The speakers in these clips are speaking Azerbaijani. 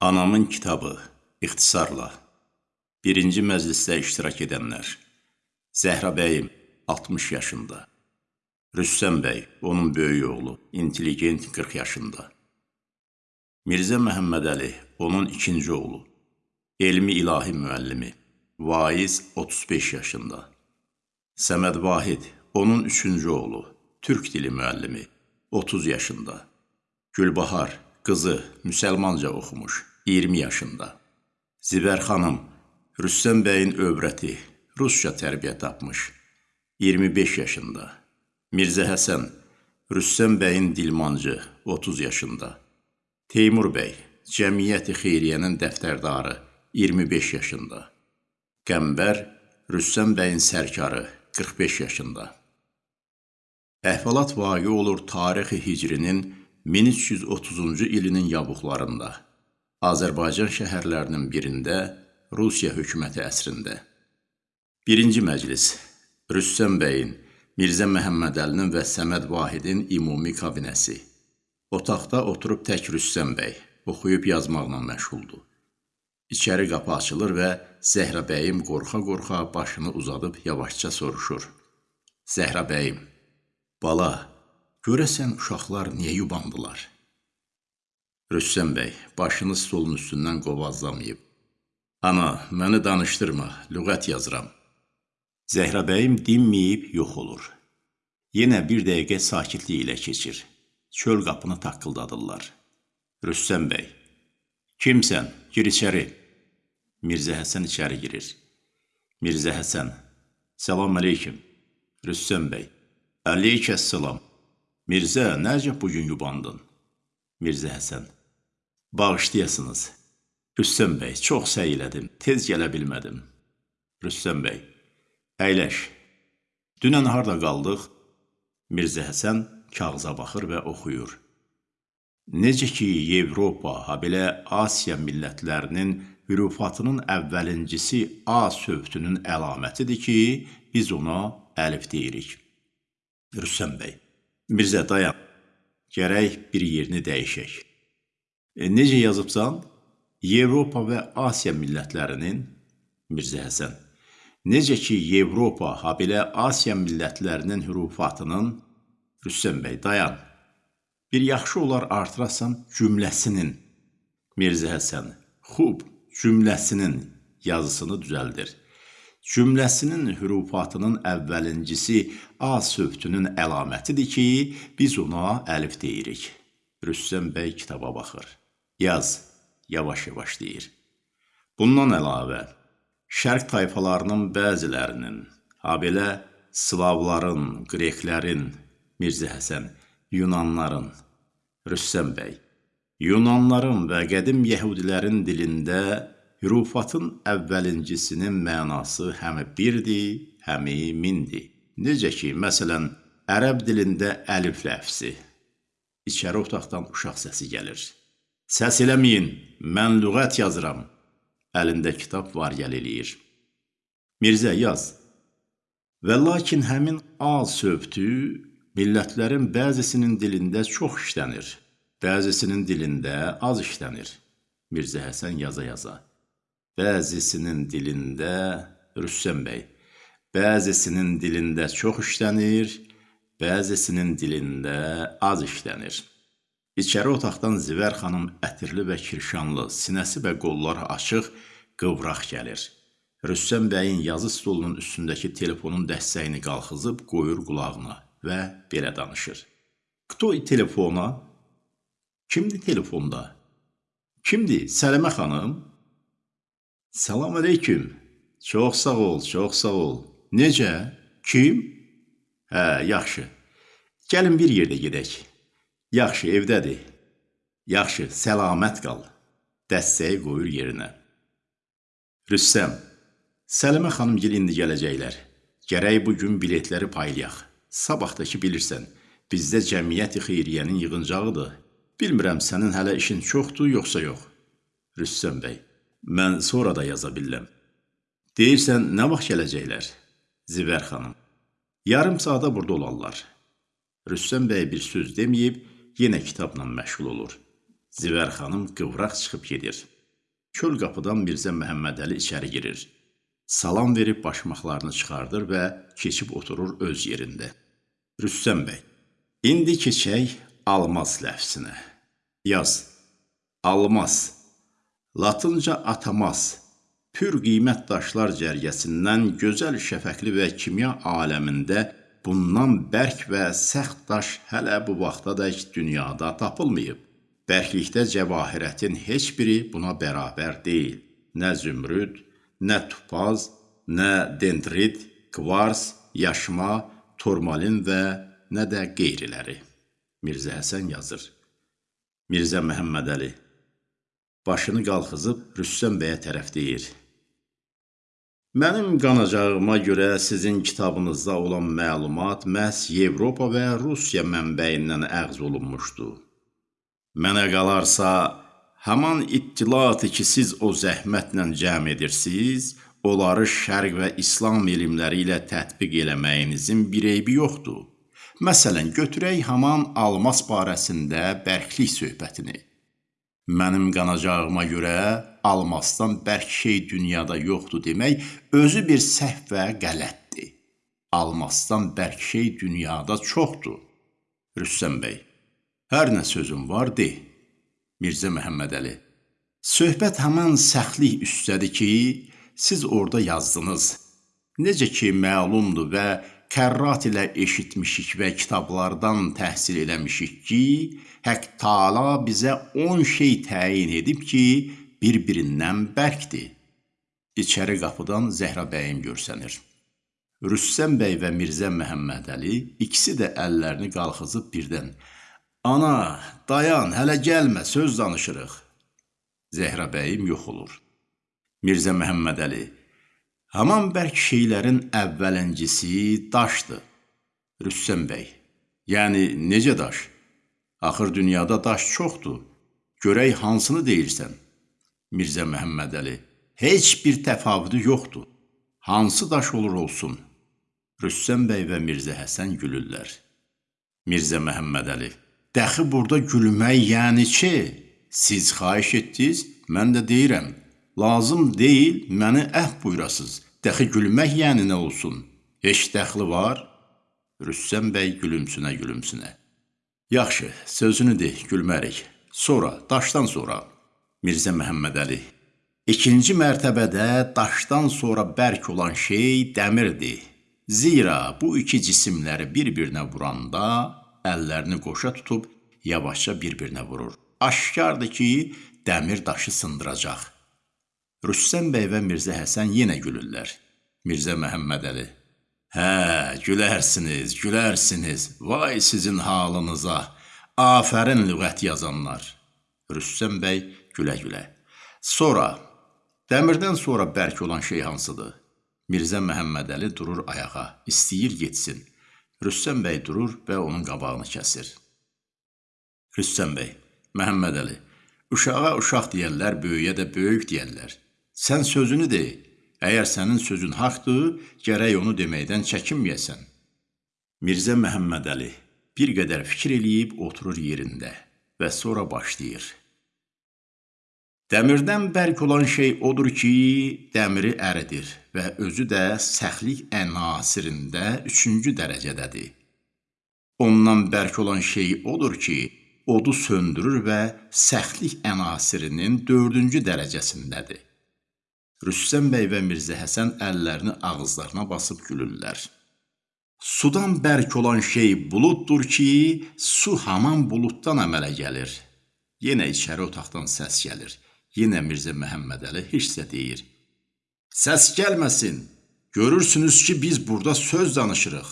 Anamın kitabı ixtisarla. Birinci məclisdə iştirak edənlər. Zəhra bəyim 60 yaşında, Rüssəm bəy onun böyük oğlu, intelligent 40 yaşında, Mirzə Məhəmmədəli onun ikinci oğlu, elmi ilahi müəllimi, Vaiz 35 yaşında, Səməd Vahid onun üçüncü oğlu, türk dili müəllimi 30 yaşında, Gülbahar qızı müsəlmanca oxumuş 20 yaşında, Zibər xanım Rüssəm bəyin övrəti rusca tərbiyə tapmış 25 yaşında, Mirzə Həsən Rüssəm bəyin dilmancı 30 yaşında, Teymur bəy Cəmiyyəti Xeyriyyənin dəftərdarı 25 yaşında, Qəmbər Rüssəm bəyin sərkarı 45 yaşında. Əhvalat vaqe olur tarixi hicrinin 1330-cu ilinin yavuqlarında, Azərbaycan şəhərlərinin birində, Rusiya hökuməti əsrində. Birinci məclis Rüssəm bəyin, Mirzə Məhəmmədəlinin və Səməd Vahidin ümumi kabinəsi. Otaqda oturub tək Rüssəm bəy oxuyub yazmaqla məşğuldur. İçəri qapı açılır və Zəhra bəyim qorxa-qorxa başını uzadıb yavaşca soruşur. Zəhra bəyim, bala, görəsən uşaqlar niyə yubandılar? Rüssəm bəy başını stolun üstündən qovazlamayıb. Ana, məni danışdırma, lüğət yazıram. Zəhra bəyim dinməyib yox olur. Yenə bir dəqiqə sakitlik ilə keçir. Çöl qapını taqqıldadırlar. Rüssəm bəy, kimsən, gir içəri. Mirzə Həsən içəri girir. Mirzə Həsən, salam əleykim. Rüssəm bəy, əleykəssalam. Mirzə, nəcə bugün yubandın? Mirzə Həsən, bağışlayasınız. Rüssəm bəy, çox səy elədim, tez gələ bilmədim. Rüssəm bəy, əyləş. Dünən harda qaldıq? Mirzə Həsən kağıza baxır və oxuyur. Necə ki, Avropa, ha belə Asiya millətlərinin hürufatının əvvəlincisi A sövtünün əlamətidir ki, biz ona əlif deyirik. Rüssəm bəy, Mirzə dayan, gərək bir yerini dəyişək. E, necə yazıbsan? Avropa və Asiya millətlərinin Mirzə Həsən. Necə ki, Avropa, ha belə Asiya millətlərinin hürufatının Rüstəm bəy, dayan. Bir yaxşı olar artırasan cümləsinin Mirzə Həsən. Xub, cümləsinin yazısını düzəldir. Cümləsinin hürufatının əvvəlincisi A sövtünün əlamətidir ki, biz ona əlif deyirik. Rüstəm bəy kitaba baxır. Yaz, yavaş-yavaş deyir. Bundan əlavə, şərq tayfalarının bəzilərinin, ha belə Slavların, Qreklərin, Mirzə Həsən, Yunanların, Rüssəm bəy, Yunanların və qədim yəhudilərin dilində hürufatın əvvəlincisinin mənası həm birdir, həm mindir. Necə ki, məsələn, ərəb dilində əlif ləfsi. İçəri otaqdan uşaq səsi gəlir. Səs eləməyin, mən lüğət yazıram. Əlində kitab var gəl eləyir. Mirzə yaz. Və lakin həmin A sövtü millətlərin bəzisinin dilində çox işlənir, bəzisinin dilində az işlənir. Mirzə Həsən yaza-yaza. Bəzisinin dilində Rüssəm bəy. Bəzisinin dilində çox işlənir, bəzisinin dilində az işlənir. İçəri otaqdan Zivər xanım ətirli və kirşanlı, sinəsi və qolları açıq, qıvraq gəlir. Rüssəm bəyin yazı stolunun üstündəki telefonun dəstəyini qalxızıb qoyur qulağına və belə danışır. Kto telefona? Kimdir telefonda? Kimdir? Səlimə xanım? Salam aleyküm. Çox sağ ol, çox sağ ol. Necə? Kim? Hə, yaxşı. Gəlin bir yerdə gedək. Yaxşı, evdədir. Yaxşı, səlamət qal. Dəstəyi qoyur yerinə. Rüssəm, Səlimə xanım gil indi gələcəklər. Gərək bu gün biletləri paylayaq. Sabahdakı bilirsən, bizdə cəmiyyəti xeyriyyənin yığıncağıdır. Bilmirəm sənin hələ işin çoxdur, yoxsa yox. Rüssəm bəy, mən sonra da yaza bilirəm. Deyirsən, nə vaxt gələcəklər? Zivər xanım, yarım saata burada olarlar. Rüssəm bəy bir söz deməyib, yenə kitabla məşğul olur. Zivər xanım qıvraq çıxıb gedir. Köl qapıdan Mirzə Məhəmmədəli içəri girir. Salam verib başmaqlarını çıxardır və keçib oturur öz yerində. Rüstəm bəy, indi keçək almaz ləfsinə. Yaz. Almaz. Latınca atamaz. Pür qiymət daşlar cərgəsindən gözəl şəfəqli və kimya aləmində bundan bərk və səxt daş hələ bu vaxtadək dünyada tapılmayıb. Bərklikdə cəvahirətin heç biri buna bərabər deyil. Nə zümrüd, nə tupaz, nə dendrit, kvars, yaşma, turmalin və nə də qeyriləri. Mirzə Həsən yazır. Mirzə Məhəmmədəli başını qalxızıb Rüstəm bəyə tərəf deyir. Mənim qanacağıma görə sizin kitabınızda olan məlumat məhz Avropa və Rusiya mənbəyindən əğz olunmuşdu. Mənə qalarsa, Haman ittilatı ki, siz o zəhmətlə cəm edirsiniz, onları şərq və İslam elmləri ilə tətbiq eləməyinizin bir eybi yoxdur. Məsələn, götürək haman almas barəsində bərklik söhbətini. Mənim qanacağıma görə almasdan bərk şey dünyada yoxdur demək özü bir səhv və qələtdir. Almasdan bərk şey dünyada çoxdur. Rüstəm bəy, hər nə sözüm var, de. Mirzə Məhəmmədəli. Söhbət həmən səxlik üstədir ki, siz orada yazdınız. Necə ki məlumdur və kərrat ilə eşitmişik və kitablardan təhsil eləmişik ki, Hək Taala bizə 10 şey təyin edib ki, bir-birindən bərkdir. İçəri qapıdan Zəhra bəyim görsənir. Rüssəm bəy və Mirzə Məhəmmədəli ikisi də əllərini qalxızıb birdən Ana, dayan, hələ gəlmə, söz danışırıq. Zəhra bəyim yox olur. Mirzə Məhəmmədəli, haman bərk şeylərin əvvəlincisi daşdır. Rüssəm bəy, yəni necə daş? Axır dünyada daş çoxdur. Görək hansını deyirsən? Mirzə Məhəmmədəli, heç bir təfavüdü yoxdur. Hansı daş olur olsun? Rüssəm bəy və Mirzə Həsən gülürlər. Mirzə Məhəmmədəli, Dəxi burada gülmək yəni ki, siz xahiş etdiniz, mən də deyirəm, lazım deyil məni əhv buyurasız. Dəxi gülmək yəni nə olsun? Heç dəxli var? Rüssəm bəy gülümsünə gülümsünə. Yaxşı, sözünü de, gülmərik. Sonra, daşdan sonra. Mirzə Məhəmmədəli. İkinci mərtəbədə daşdan sonra bərk olan şey dəmirdir. Zira bu iki cisimləri bir-birinə vuranda əllərini qoşa tutub yavaşca bir-birinə vurur. Aşkardır ki, dəmir daşı sındıracaq. Rüstəm bəy və Mirzə Həsən yenə gülürlər. Mirzə Məhəmmədəli: "Hə, gülərsiniz, gülərsiniz. Vay sizin halınıza. Afərin lüğət yazanlar." Rüstəm bəy gülə-gülə. Sonra dəmirdən sonra bərk olan şey hansıdır? Mirzə Məhəmmədəli durur ayağa, istəyir getsin. Rüstəm bəy durur və onun qabağını kəsir. Rüstəm bəy, Məhəmməd Əli, uşağa uşaq deyərlər, böyüyə də böyük deyərlər. Sən sözünü de. Əgər sənin sözün haqdır, gərək onu deməkdən çəkinməyəsən. Mirzə Məhəmməd Əli bir qədər fikir eləyib oturur yerində və sonra başlayır. Dəmirdən bərk olan şey odur ki, dəmiri əridir və özü də səxlik ənasirində üçüncü dərəcədədir. Ondan bərk olan şey odur ki, odu söndürür və səxlik ənasirinin dördüncü dərəcəsindədir. Rüstəm bəy və Mirzə Həsən əllərini ağızlarına basıb gülürlər. Sudan bərk olan şey buluddur ki, su haman buluddan əmələ gəlir. Yenə içəri otaqdan səs gəlir. Yenə Mirzə Məhəmmədəli də deyir. Səs gəlməsin. Görürsünüz ki, biz burada söz danışırıq.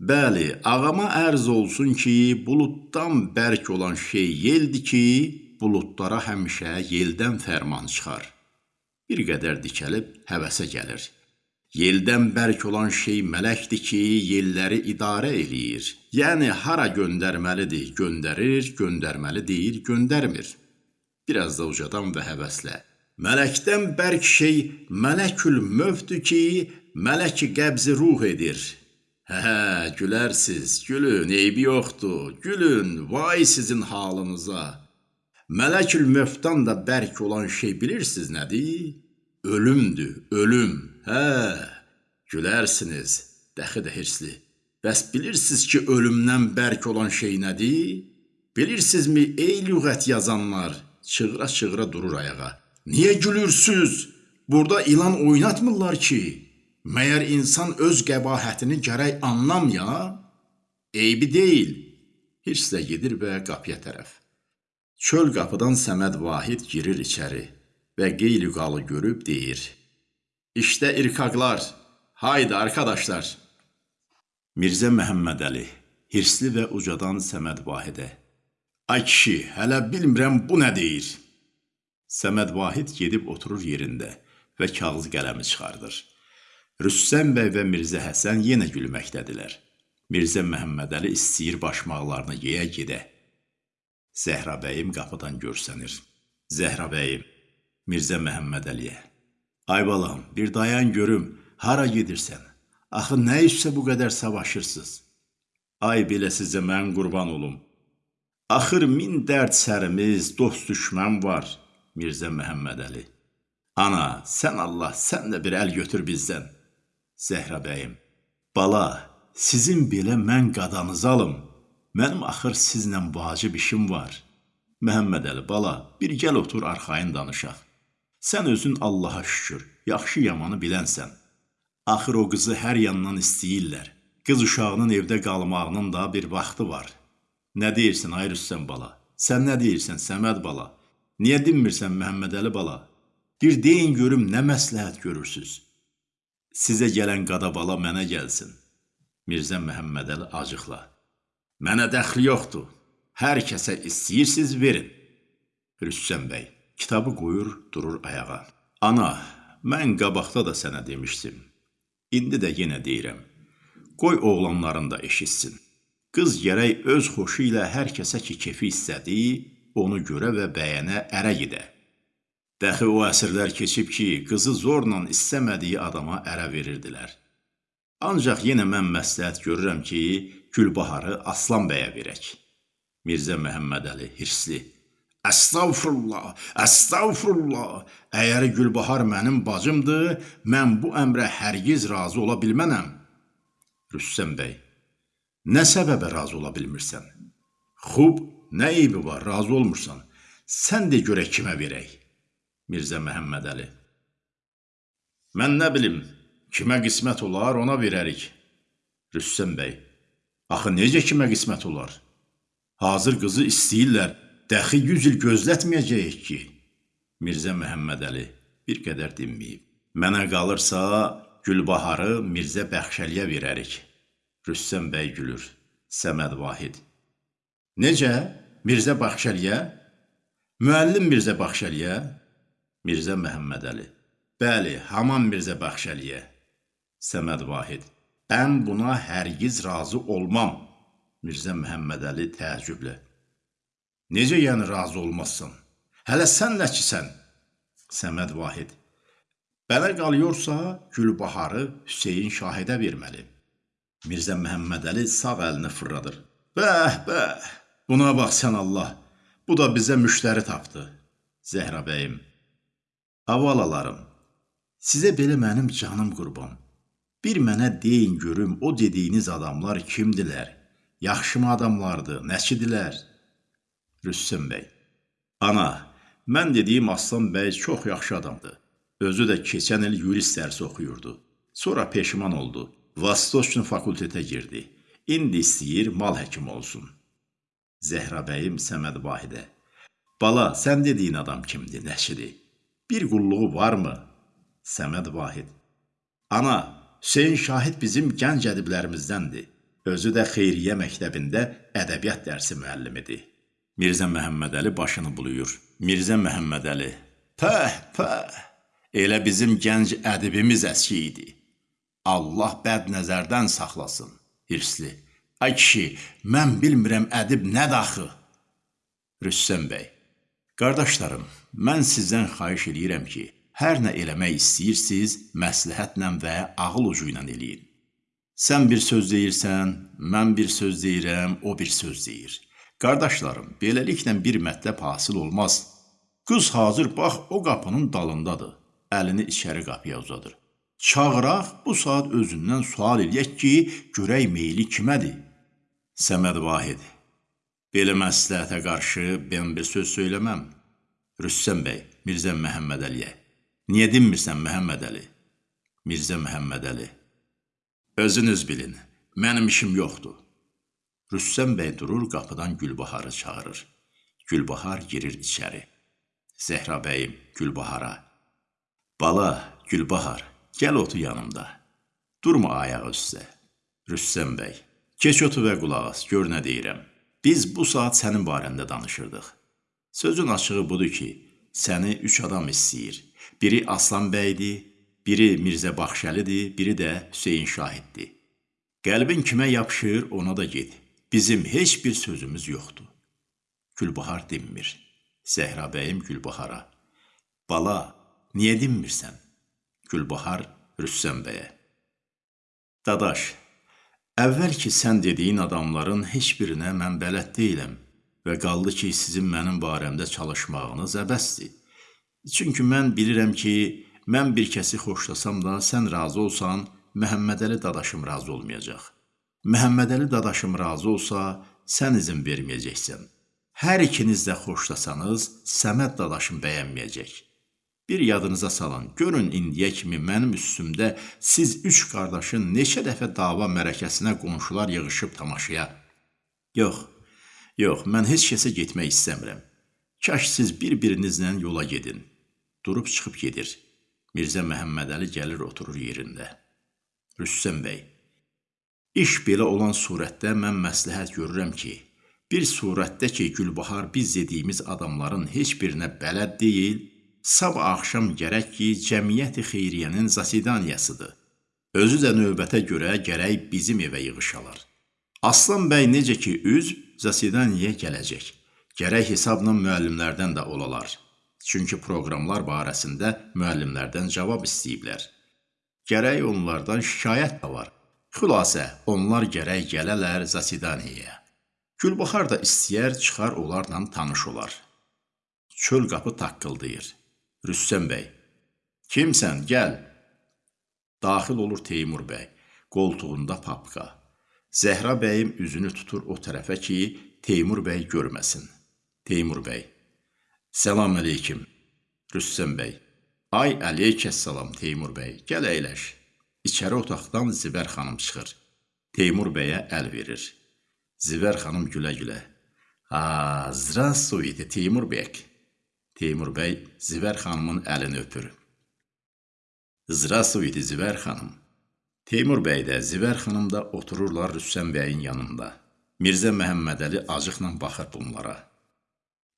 Bəli, ağama ərz olsun ki, buluddan bərk olan şey yeldir ki, buludlara həmişə yeldən fərman çıxar. Bir qədər dikəlib həvəsə gəlir. Yeldən bərk olan şey mələkdir ki, yelləri idarə eləyir. Yəni hara göndərməlidir, göndərir, göndərməli deyir, göndərmir. Biraz da ucadan və həvəslə. Mələkdən bərk şey mələkül mövdür ki, mələki qəbzi ruh edir. Hə, hə, gülərsiz, gülün, eybi yoxdur, gülün, vay sizin halınıza. Mələkül Mövtdan da bərk olan şey bilirsiniz nədir? Ölümdür, ölüm. Hə, gülərsiniz, dəxi də hirsli. Bəs bilirsiniz ki, ölümdən bərk olan şey nədir? Bilirsinizmi, ey lüğət yazanlar, çığıra-çığıra durur ayağa. Niyə gülürsüz? Burada ilan oynatmırlar ki. Məyər insan öz qəbahətini gərək anlamya? Eybi deyil. Hirslə gedir və qapıya tərəf. Çöl qapıdan Səməd Vahid girir içəri və qeyli-qalı görüb deyir. İşte irkaqlar, haydi arkadaşlar. Mirzə Məhəmmədəli, hirsli və ucadan Səməd Vahidə. Ay kişi, hələ bilmirəm bu nə deyir. Səməd Vahid gedib oturur yerində və kağız qələmi çıxardır. Rüssəm bəy və Mirzə Həsən yenə gülməkdədilər. Mirzə Məhəmmədəli istəyir başmaqlarını yeyə gedə. Zəhra bəyim qapıdan görsənir. Zəhra bəyim, Mirzə Məhəmməd Əliyə. Ay balam, bir dayan görüm, hara gedirsən? Axı nə işsə bu qədər savaşırsınız? Ay belə sizə mən qurban olum. Axır min dərd sərimiz, dost düşmən var. Mirzə Məhəmməd Əli. Ana, sən Allah, sən də bir əl götür bizdən. Zəhra bəyim. Bala, sizin belə mən qadanızı alım. Mənim axır sizlə vacib işim var. Məhəmməd Əli bala, bir gəl otur arxayın danışaq. Sən özün Allaha şükür, yaxşı yamanı bilənsən. Axır o qızı hər yandan istəyirlər. Qız uşağının evdə qalmağının da bir vaxtı var. Nə deyirsən ay Rüstəm bala? Sən nə deyirsən Səməd bala? Niyə dinmirsən Məhəmməd Əli bala? Bir deyin görüm nə məsləhət görürsüz? Sizə gələn qada bala mənə gəlsin. Mirzə Məhəmməd Əli acıqla. Mənə dəxli yoxdur. Hər kəsə istəyirsiz verin. Rüstəm bəy kitabı qoyur, durur ayağa. Ana, mən qabaqda da sənə demişdim. İndi də yenə deyirəm. Qoy oğlanların da eşitsin. Qız gərək öz xoşu ilə hər kəsə ki kefi istədi, onu görə və bəyənə ərə gedə. Dəxi o əsrlər keçib ki, qızı zorla istəmədiyi adama ərə verirdilər. Ancaq yenə mən məsləhət görürəm ki, Gülbaharı Aslan bəyə verək. Mirzə Məhəmmədəli hirsli. Əstəğfurullah, əstəğfurullah. Əgər Gülbahar mənim bacımdır, mən bu əmrə hərgiz razı ola bilmənəm. Rüstəm bəy. Nə səbəbə razı ola bilmirsən? Xub, nə eybi var, razı olmursan? Sən de görək kimə verək. Mirzə Məhəmmədəli. Mən nə bilim, kimə qismət olar, ona verərik. Rüstəm bəy. Axı necə kimə qismət olar? Hazır qızı istəyirlər, dəxi 100 il gözlətməyəcəyik ki. Mirzə Məhəmmədəli bir qədər dinməyib. Mənə qalırsa, Gülbaharı Mirzə Bəxşəliyə verərik. Rüstəm bəy gülür. Səməd Vahid. Necə? Mirzə Baxşəliyə? Müəllim Mirzə Baxşəliyə? Mirzə Məhəmmədəli. Bəli, haman Mirzə Baxşəliyə. Səməd Vahid. Mən buna hərgiz razı olmam. Mirzə Məhəmmədəli təəccüblə. Necə yəni razı olmazsan? Hələ sən nəçisən? Səməd Vahid. Belə qalıyorsa, Gülbaharı Hüseyin Şahidə verməli. Mirzə Məhəmmədəli sağ əlini fırladır. Bəh, bəh, buna bax sən Allah. Bu da bizə müştəri tapdı. Zəhra bəyim. Avalalarım, sizə belə mənim canım qurban. Bir mənə deyin görüm o dediyiniz adamlar kimdilər? Yaxşımı adamlardı, nəçidilər? Rüstəm bəy. Ana, mən dediyim Aslan bəy çox yaxşı adamdı. Özü də keçən il yurist dərsi oxuyurdu. Sonra peşman oldu. Vastoçnu fakültetə girdi. İndi istəyir mal həkimi olsun. Zəhra bəyim Səməd Vahidə. Bala, sən dediyin adam kimdir, nəşidir? Bir qulluğu varmı? Səməd Vahid. Ana, Hüseyn Şahid bizim gənc ədiblərimizdəndir. Özü də Xeyriyyə məktəbində ədəbiyyat dərsi müəllimidir. Mirzə Məhəmmədəli başını buluyur. Mirzə Məhəmmədəli. Pəh, pəh. Elə bizim gənc ədibimiz əski idi. Allah bəd nəzərdən saxlasın. Hirsli. Ay kişi, mən bilmirəm ədib nə daxı. Rüssəm bəy. Qardaşlarım, mən sizdən xahiş eləyirəm ki, Hər nə eləmək istəyirsiz, məsləhətlə və ağıl ucu ilə eləyin. Sən bir söz deyirsən, mən bir söz deyirəm, o bir söz deyir. Qardaşlarım, beləliklə bir mətləb hasil olmaz. Qız hazır bax o qapının dalındadır. Əlini içəri qapıya uzadır. Çağıraq bu saat özündən sual eləyək ki, görək meyli kimədir? Səməd Vahid. Belə məsləhətə qarşı mən bir söz söyləməm. Rüstəm bəy, Mirzə Məhəmməd Əliyə. Niyə dinmirsən Məhəmməd Əli? Mirzə Məhəmməd Əli. Özünüz bilin, mənim işim yoxdur. Rüstəm bəy durur, qapıdan Gülbaharı çağırır. Gülbahar girir içəri. Zəhra bəyim Gülbahara. Bala, Gülbahar, gəl otur yanımda. Durma ayağı üstə. Rüstəm bəy, keç otur və qulaq as, gör nə deyirəm. Biz bu saat sənin barəndə danışırdıq. Sözün açığı budur ki, səni üç adam istəyir. Biri Aslan bəydir, biri Mirzə Baxşəlidir, biri də Hüseyn Şahiddir. Qəlbin kimə yapışır, ona da get. Bizim heç bir sözümüz yoxdur. Gülbahar dinmir. Zəhra bəyim Gülbahara. Bala, niyə dinmirsən? Gülbahar Rüssəm bəyə. Dadaş, əvvəl ki sən dediyin adamların heç birinə mən bələd deyiləm və qaldı ki, sizin mənim barəmdə çalışmağınız əbəsdir. Çünki mən bilirəm ki, mən bir kəsi xoşlasam da sən razı olsan, Məhəmmədəli dadaşım razı olmayacaq. Məhəmmədəli dadaşım razı olsa, sən izin verməyəcəksən. Hər ikiniz də xoşlasanız, Səməd dadaşım bəyənməyəcək. Bir yadınıza salın, görün indiyə kimi mənim üstümdə siz üç qardaşın neçə dəfə dava mərəkəsinə qonşular yığışıb tamaşaya. Yox, yox, mən heç kəsə getmək istəmirəm. Kaş siz bir-birinizlə yola gedin. Durub çıxıb gedir. Mirzə Məhəmmədəli gəlir oturur yerində. Rüstəm bəy, İş belə olan surətdə mən məsləhət görürəm ki, bir surətdə ki, Gülbahar biz dediyimiz adamların heç birinə bələd deyil, sabah axşam gərək ki, cəmiyyəti xeyriyyənin zasidaniyasıdır. Özü də növbətə görə gərək bizim evə yığışalar. Aslan bəy necə ki, üzv zasidaniyə gələcək. Gərək hesabla müəllimlərdən də olalar. Çünki proqramlar barəsində müəllimlərdən cavab istəyiblər. Gərək onlardan şikayət də var. Xülasə, onlar gərək gələlər Zasidaniyə. Gülbaxar da istəyər çıxar onlarla tanış olar. Çöl qapı taqqıldayır. Rüstəm bəy. Kimsən, gəl. Daxil olur Teymur bəy. Qoltuğunda papqa. Zəhra bəyim üzünü tutur o tərəfə ki, Teymur bəy görməsin. Teymur bəy. Salam əleykim. Rüstəm bəy. Ay əleykəssalam Teymur bəy. Gəl əyləş. İçəri otaqdan Zibər xanım çıxır. Teymur bəyə əl verir. Zivər xanım gülə-gülə. "Ha, здравствуйте, Teymur bəy." Teymur bəy Zivər xanımın əlini öpür. "Здравствуйте, Zivər xanım." Teymur bəy də, Zivər xanım da otururlar Rüstəm bəyin yanında. Mirzə Məhəmmədəli acıqla baxır bunlara.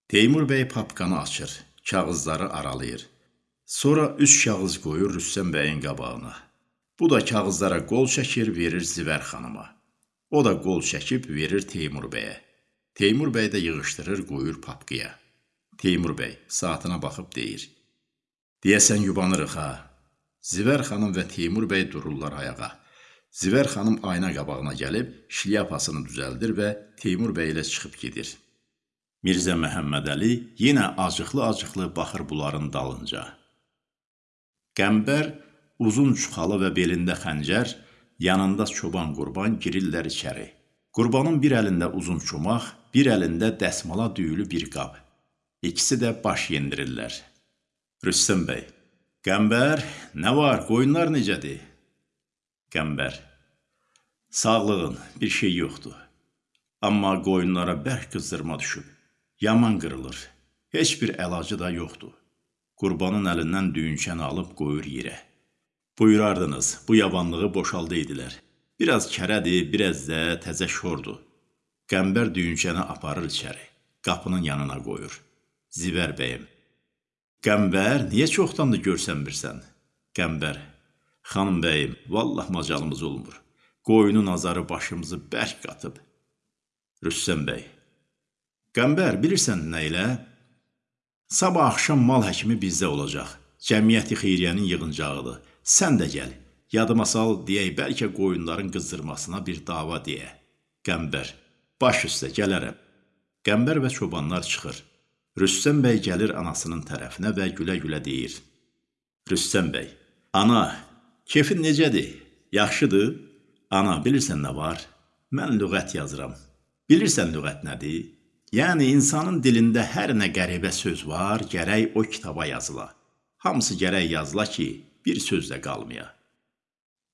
Teymur bəy papkanı açır, kağızları aralayır. Sonra üç kağız qoyur Rüstəm bəyin qabağına. Bu da kağızlara qol çəkir, verir Zivər xanıma. O da qol çəkib verir Teymur bəyə. Teymur bəy də yığışdırır, qoyur papqıya. Teymur bəy saatına baxıb deyir: "Deyəsən yubanırıq ha." Zivər xanım və Teymur bəy dururlar ayağa. Zivər xanım ayna qabağına gəlib şlyapasını düzəldir və Teymur bəy ilə çıxıb gedir. Mirzə Məhəmmədəli yenə acıqlı-acıqlı baxır bunların dalınca. Qəmbər uzun çuxalı və belində xəncər, yanında çoban qurban girirlər içəri. Qurbanın bir əlində uzun çomaq, bir əlində dəsmala düyülü bir qab. İkisi də baş yendirirlər. Rüstəm bəy, Qəmbər, nə var, qoyunlar necədir? Qəmbər, sağlığın, bir şey yoxdur. Amma qoyunlara bərk qızdırma düşüb, yaman qırılır, heç bir əlacı da yoxdur. Qurbanın əlindən düyünçəni alıb qoyur yerə. Buyurardınız, bu yabanlığı boşaldaydilər. Biraz kərədir, biraz da təzə şordur. Qəmbər düyünçəni aparır içəri. Qapının yanına qoyur. Zivər bəyim. Qəmbər, niyə çoxdandır görsənmirsən? Qəmbər. Xanım bəyim, vallah macalımız olmur. Qoyunun azarı başımızı bərk qatıb. Rüstəm bəy. Qəmbər, bilirsən nə ilə? Sabah axşam mal həkimi bizdə olacaq. Cəmiyyəti xeyriyyənin yığıncağıdır. Sən də gəl, yadıma sal deyək, bəlkə qoyunların qızdırmasına bir dava deyə. Qəmbər, baş üstə gələrəm. Qəmbər və çobanlar çıxır. Rüstəm bəy gəlir anasının tərəfinə və gülə-gülə deyir. Rüstəm bəy, ana, kefin necədir? Yaxşıdır? Ana, bilirsən nə var? Mən lüğət yazıram. Bilirsən lüğət nədir? Yəni insanın dilində hər nə qəribə söz var, gərək o kitaba yazıla. Hamısı gərək yazıla ki, bir söz də qalmaya.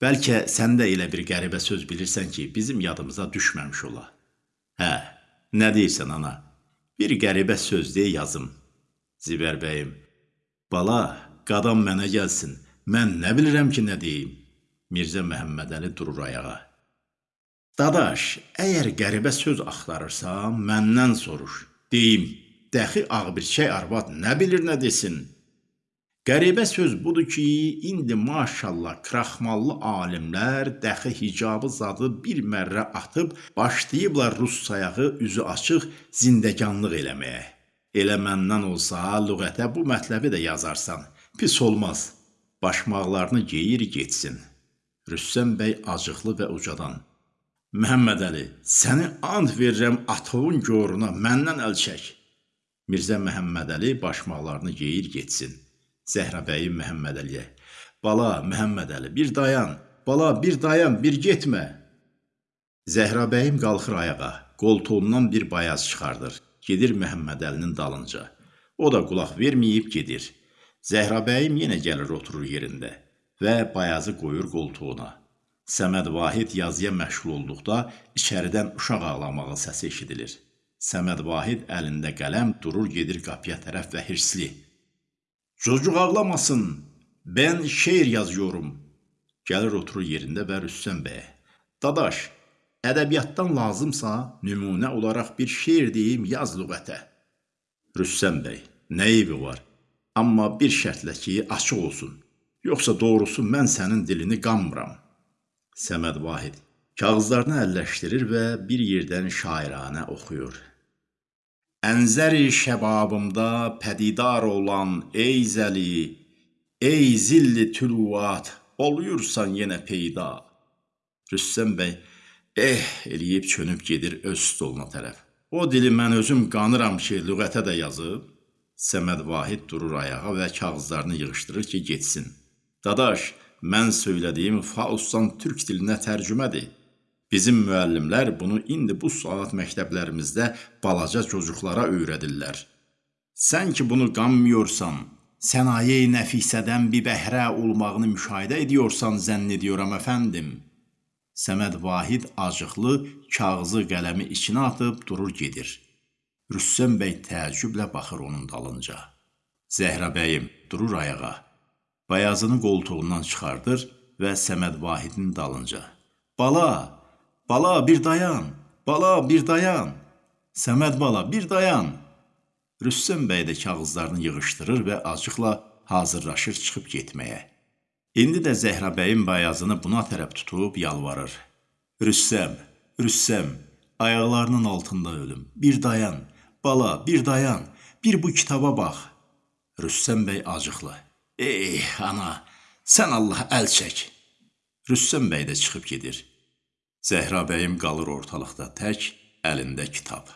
Bəlkə sən də elə bir qəribə söz bilirsən ki, bizim yadımıza düşməmiş ola. Hə, nə deyirsən ana? Bir qəribə söz deyə yazım. Zibər bəyim, bala, qadam mənə gəlsin. Mən nə bilirəm ki, nə deyim? Mirzə Məhəmmədəli durur ayağa. Dadaş, əgər qəribə söz axtarırsan, məndən soruş. Deyim, dəxi ağbirçək arvad nə bilir nə desin? Qəribə söz budur ki, indi maşallah kraxmallı alimlər dəxi hicabı zadı bir mərrə atıb başlayıblar rus sayağı üzü açıq zindəganlıq eləməyə. Elə məndən olsa, lüğətə bu mətləbi də yazarsan. Pis olmaz. Başmaqlarını geyir getsin. Rüssəm bəy acıqlı və ucadan Məhəmməd Əli, səni and verirəm atığın goruna, məndən əl çək. Mirzə Məhəmməd Əli başmaqlarını geyir getsin. Zəhra bəyim Məhəmməd Əliyə, bala Məhəmməd Əli, bir dayan, bala bir dayan, bir getmə. Zəhra bəyim qalxır ayağa, qoltuğundan bir bayaz çıxardır, gedir Məhəmməd Əlinin dalınca. O da qulaq verməyib gedir. Zəhra bəyim yenə gəlir oturur yerində və bayazı qoyur qoltuğuna. Səməd Vahid yazıya məşğul olduqda içəridən uşaq ağlamağı səsi eşidilir. Səməd Vahid əlində qələm durur gedir qapıya tərəf və hirsli. Çocuq ağlamasın, ben şeir yazıyorum. Gəlir oturur yerində və Rüssəm bəyə. Dadaş, ədəbiyyatdan lazımsa nümunə olaraq bir şeir deyim yaz lüğətə. Rüssəm bəy, nə eybi var? Amma bir şərtlə ki, açıq olsun. Yoxsa doğrusu mən sənin dilini qanmıram. Səməd Vahid kağızlarını əlləşdirir və bir yerdən şairanə oxuyur. Ənzəri şəbabımda pədidar olan ey zəli, ey zilli tülvat, oluyursan yenə peyda. Rüssəm bəy eh eləyib çönüb gedir öz stoluna tərəf. O dili mən özüm qanıram ki, lüğətə də yazıb. Səməd Vahid durur ayağa və kağızlarını yığışdırır ki, getsin. Dadaş, mən söylədiyim Faustdan türk dilinə tərcümədir. Bizim müəllimlər bunu indi bu saat məktəblərimizdə balaca çocuqlara öyrədirlər. Sən ki bunu qanmıyorsan, sənaye-i nəfisədən bir bəhrə olmağını müşahidə ediyorsan zənn ediyoram əfəndim. Səməd Vahid acıqlı kağızı qələmi içinə atıb durur gedir. Rüssəm bəy təəccüblə baxır onun dalınca. Zəhra bəyim durur ayağa. Bayazını qoltuğundan çıxardır və Səməd Vahidin dalınca. Bala, bala bir dayan, bala bir dayan. Səməd bala bir dayan. Rüstəm bəy də kağızlarını yığışdırır və acıqla hazırlaşır çıxıb getməyə. İndi də Zəhra bəyin bayazını buna tərəf tutub yalvarır. Rüstəm, Rüstəm, ayaqlarının altında ölüm. Bir dayan, bala, bir dayan. Bir bu kitaba bax. Rüstəm bəy acıqlı. Ey ana, sən Allah əl çək. Rüstəm bəy də çıxıb gedir. Zəhra bəyim qalır ortalıqda tək, əlində kitab.